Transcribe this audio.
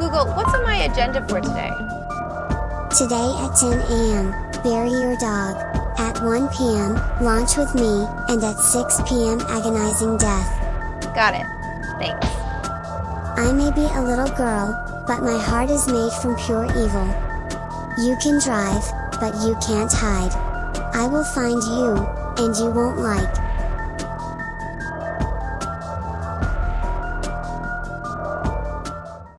Google, what's on my agenda for today? Today at 10 am, bury your dog. At 1 pm, launch with me, and at 6 pm agonizing death. Got it. Thanks. I may be a little girl, but my heart is made from pure evil. You can drive, but you can't hide. I will find you, and you won't like,